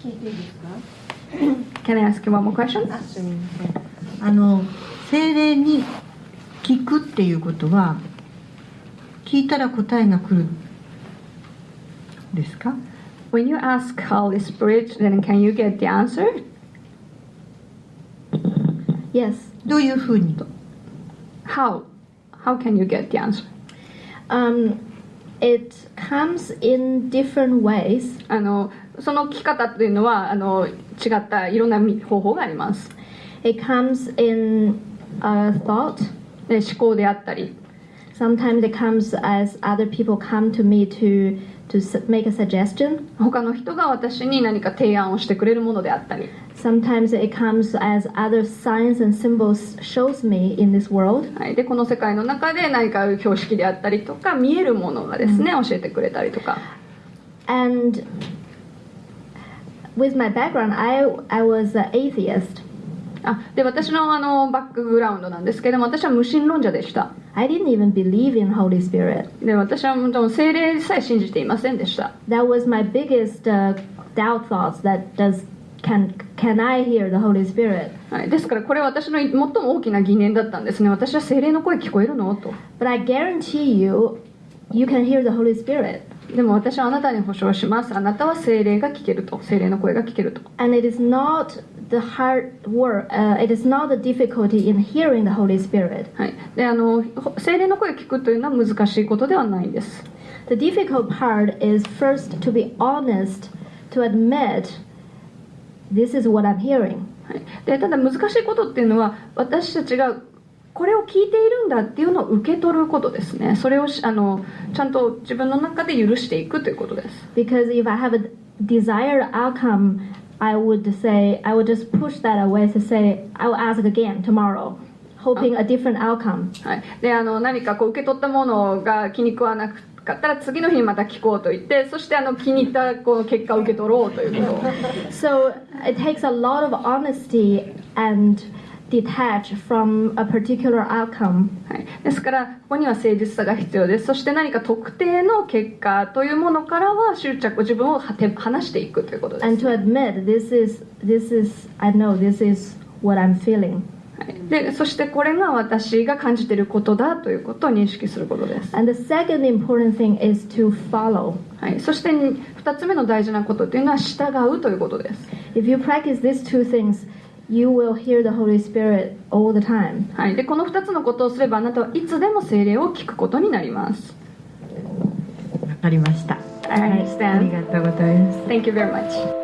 聞いていいですか Can I ask you one more question? あすみませんあの精霊に聞くっていうことは聞いたら答えが来るですか When you ask Holy Spirit, then can you get the answer? Yes. どういうふうに How? How can you get the answer? Um, it comes in different ways. あの その聞き方っていうのはあの違ったいろんな方法があります。It comes in a thought. で思考であったり、Sometimes it comes as other people come to me to to make a suggestion. 他の人が私に何か提案をしてくれるものであったり、Sometimes it comes as other signs and symbols shows me in this world. はい、でこの世界の中で何か標識であったりとか見えるものがですね、教えてくれたりとか。And with my background, I I was an atheist. あで私のあのバックグラウンドなんですけども私は無神論者でした I didn't even believe in Holy Spirit. で私はもう精霊さえ信じていませんでした That was my biggest uh, doubt thoughts. That does can can I hear the Holy Spirit? はい、ですからこれは私の最も大きな疑念だったんですね私は精霊の声聞こえるのと But I guarantee you, you can hear the Holy Spirit. でも私はあなたに保証しますあなたは精霊が聞けると精霊の声が聞けると And it is not the hard work. Uh, it is not the difficulty in hearing the Holy Spirit. はい、であのほ精霊の声を聞くというのは難しいことではないんです The difficult part is first to be honest, to admit this is what I'm hearing. はい、でただ難しいことっていうのは私たちがこれを聞いているんだっていうのを受け取ることですねそれをしあのちゃんと自分の中で許していくということです Because if I have a desired outcome, I would say, I would just push that away to say, I will ask again tomorrow, hoping a different outcome. はい、であの何かこう受け取ったものが気に食わなかったら次の日にまた聞こうと言ってそしてあの気に入ったこの結果を受け取ろうということを So it takes a lot of honesty and detach from a particular outcome. はい、ですからここには誠実さが必要ですそして何か特定の結果というものからは執着自分をはて離していくということです、and to admit this is this is I know this is what I'm feeling. はい、でそしてこれが私が感じていることだということを認識することです、And the second important thing is to follow. はい、そして2つ目の大事なことというのは従うということです If you practice these two things, you will hear the Holy Spirit all the time. はい、でこの2つのことをすればあなたはいつでも精霊を聞くことになりますわかりました I あり understand がとうございます Thank you very much